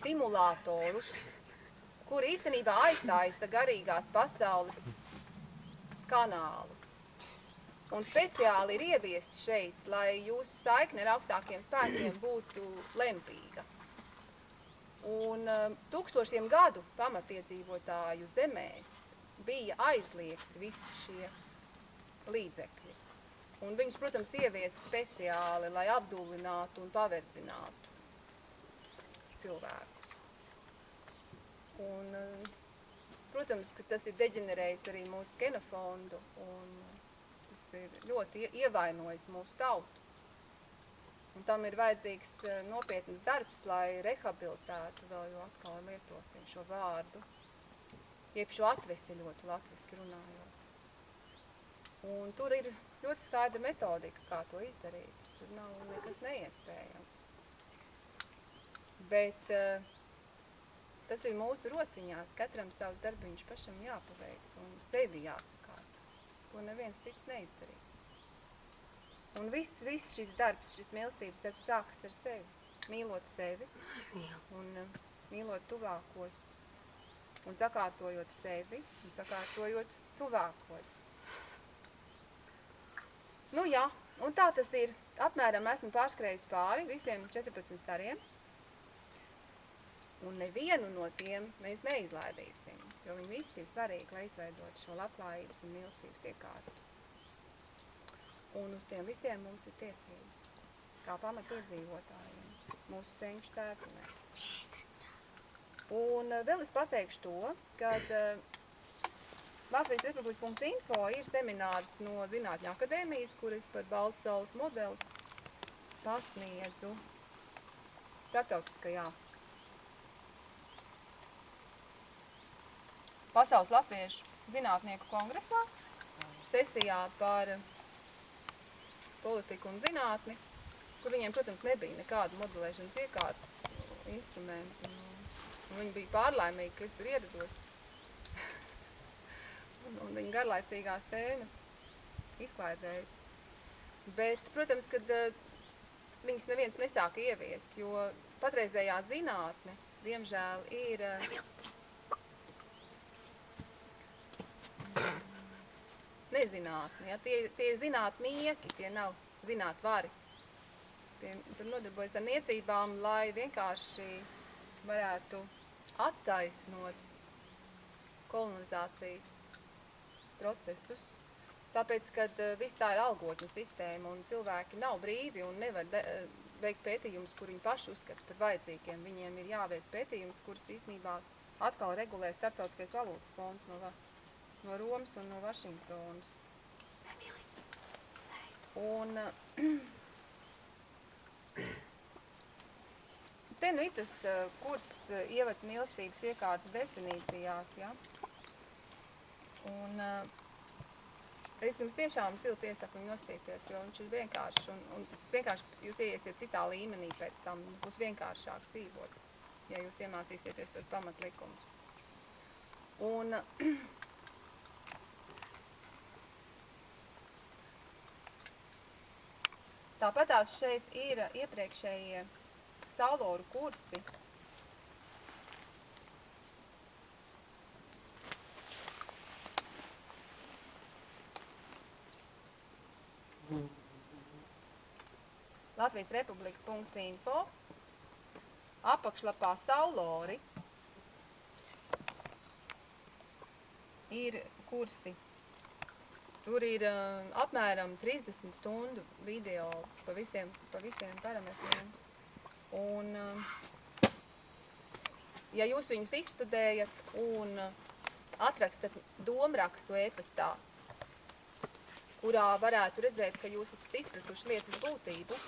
stimulatorus, kur īstenībā aizstājas garīgās pasaules kanālu. Un speciāli ir ieviesti šeit, lai jūsu saikne ar augstākiem spēkiem būtu lemtīga. Un um, tūkstošiem gadu pamatiedzīvotāju zemēs bija aizliegti visi šie līdzekļi. Un viņus, protams, ieviesa speciāli, lai apdulinātu un paverdzinātu cilvēkus. Un, um, protams, ka tas ir deģenerējis arī mūsu genofondu un tas ir ļoti ievainojis mūsu tautu. Un tam ir vajadzīgs eh, nopietnas darbs, lai rehabilitētu vēl jo atkal lietosim šo vārdu, jeb šo atveseļotu latviski runājot. Un tur ir ļoti skaidra metodika, kā to izdarīt. Tur nav nekas neiespējams. Bet uh, tas ir mūsu rociņās, katram savs darbiņš pašam jāpaveic un sevi jāsakārt. To neviens cits neizdarīs. Un viss, viss šis darbs, šis mīlestības darbs sākas ar sevi. Mīlot sevi un uh, mīlot tuvākos un sakārtojot sevi un sakārtojot tuvākos. Nu jā, un tā tas ir. Apmēram esmu pārskrējusi pāri visiem 14 stariem. Un nevienu no tiem mēs neizlaidīsim, jo viņi visi ir svarīgi, lai izveidot šo labklājības un mīlestības iekārtu. Un uz tiem visiem mums ir tiesības, kā pamatiedzīvotājiem, mūsu senču tēvzemē. Un eh, vēl es pateikšu to, ka Latvijas Republika.info ir seminārs no Zinātņu akadēmijas, kur es par Baltu saules modeli pasniedzu starptautiskajā Pasaules Latviešu zinātnieku kongresā sesijā par politiku un zinātni, kur viņiem, protams, nebija nekāda modelēšanas iekārta, instrumenti. Un viņi bija pārlaimīgi, ka es tur ierados. un, un viņa garlaicīgās tēmas izklaidēja. Bet, protams, kad uh, viņas neviens nesāka ieviest, jo patreizējā zinātne, diemžēl, ir nezinātni. Ja? Tie, tie ir zinātnieki, tie nav zinātvari. Tie, tur nodarbojas ar niecībām, lai vienkārši varētu attaisnot kolonizācijas procesus. Tāpēc, kad uh, viss tā ir algotņu sistēma un cilvēki nav brīvi un nevar de, uh, veikt pētījumus, kur viņi paši uzskata par vajadzīgiem. Viņiem ir jāveic pētījumus, kurus īstenībā atkal regulē Startautiskais valūtas fonds no no Romas un no Vašingtonas. Un te nu ir tas kurs ievads mīlestības iekārtas definīcijās, ja? Un es jums tiešām silti iesaku viņu nostīties, jo viņš ir vienkārši, un, un vienkārši jūs ieiesiet citā līmenī pēc tam, būs vienkāršāk dzīvot, ja jūs iemācīsieties tos pamatlikumus. Un Tāpatās šeit ir iepriekšējie sauloru kursi. Latvijas republika.info apakšlapā saulori. Ir kursi Tur ir uh, apmēram 30 stundu video pa visiem, pa visiem parametriem. Un, uh, ja jūs viņus izstudējat un uh, atrakstat domrakstu e-pastā, kurā varētu redzēt, ka jūs esat izpratuši lietas būtību,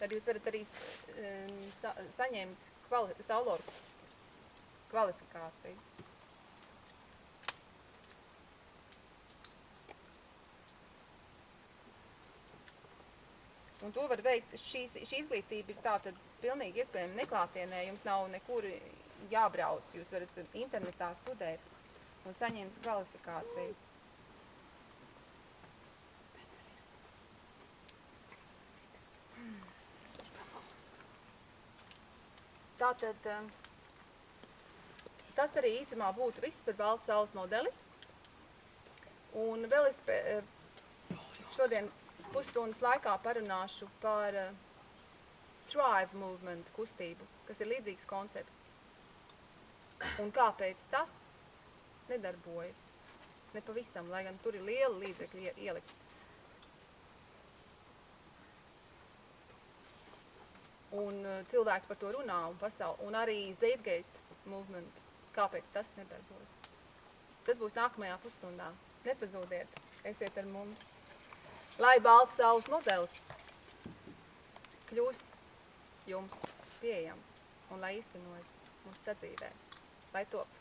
tad jūs varat arī sa saņemt kvali sauloru kvalifikāciju. Un to var veikt, šīs, šī izglītība ir tātad pilnīgi iespējama neklātienē, jums nav nekur jābrauc, jūs varat internetā studēt un saņemt kvalifikāciju. Tātad, um, tas arī īstumā būtu viss par baltu saules modeli. Un vēl es eh, šodien pusstundas laikā parunāšu par uh, Thrive movement kustību, kas ir līdzīgs koncepts. Un kāpēc tas nedarbojas? Nepavisam, lai gan tur ir liela līdzekļa ie- ielikt. Un uh, cilvēki par to runā un pasauli. Un arī Zeitgeist movement. Kāpēc tas nedarbojas? Tas būs nākamajā pusstundā. Nepazūdiet, esiet ar mums. Lai balts saules modelis kļūst jums pieejams un lai īstenojas mūsu sadzīvē. Lai top!